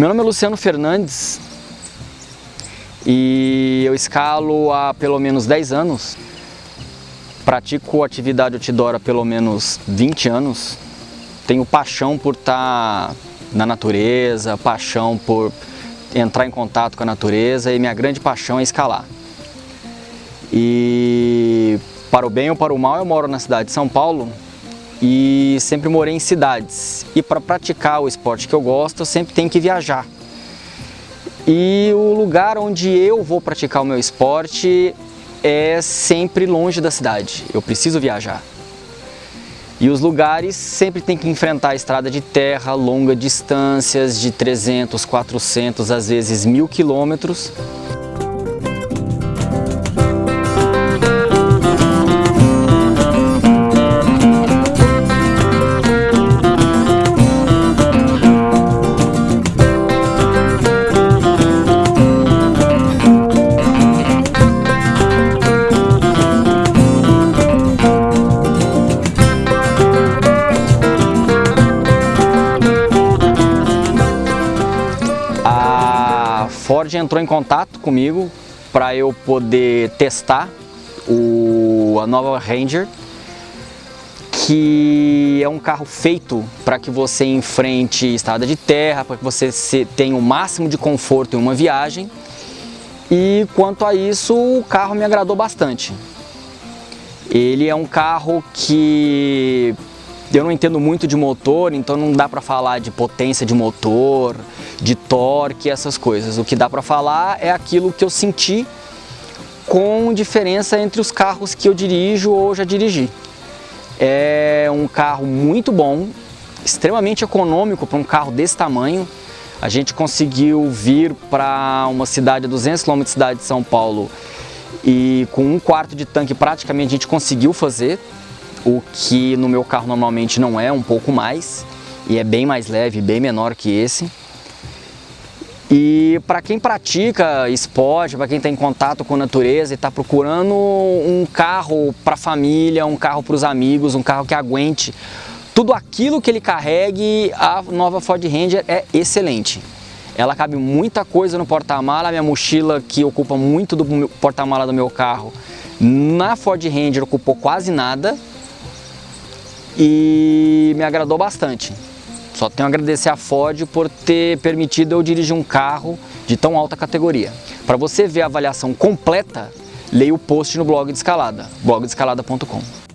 Meu nome é Luciano Fernandes e eu escalo há pelo menos 10 anos. Pratico atividade outdoor há pelo menos 20 anos. Tenho paixão por estar na natureza, paixão por entrar em contato com a natureza e minha grande paixão é escalar. E para o bem ou para o mal eu moro na cidade de São Paulo e sempre morei em cidades. E para praticar o esporte que eu gosto, eu sempre tenho que viajar. E o lugar onde eu vou praticar o meu esporte é sempre longe da cidade. Eu preciso viajar. E os lugares sempre tem que enfrentar a estrada de terra, longas distâncias de 300, 400, às vezes mil quilômetros. Ford entrou em contato comigo para eu poder testar o, a nova Ranger, que é um carro feito para que você enfrente estrada de terra, para que você tenha o máximo de conforto em uma viagem. E quanto a isso, o carro me agradou bastante. Ele é um carro que eu não entendo muito de motor, então não dá para falar de potência de motor, de torque, essas coisas. O que dá para falar é aquilo que eu senti com diferença entre os carros que eu dirijo ou já dirigi. É um carro muito bom, extremamente econômico para um carro desse tamanho. A gente conseguiu vir para uma cidade a 200 km de cidade de São Paulo e com um quarto de tanque praticamente a gente conseguiu fazer o que no meu carro normalmente não é, um pouco mais, e é bem mais leve, bem menor que esse. E para quem pratica esporte, para quem está em contato com a natureza e está procurando um carro para a família, um carro para os amigos, um carro que aguente tudo aquilo que ele carregue, a nova Ford Ranger é excelente. Ela cabe muita coisa no porta-mala, minha mochila que ocupa muito do porta-mala do meu carro, na Ford Ranger ocupou quase nada, e me agradou bastante. Só tenho a agradecer a Ford por ter permitido eu dirigir um carro de tão alta categoria. Para você ver a avaliação completa, leia o post no blog de escalada, blogdescalada.com.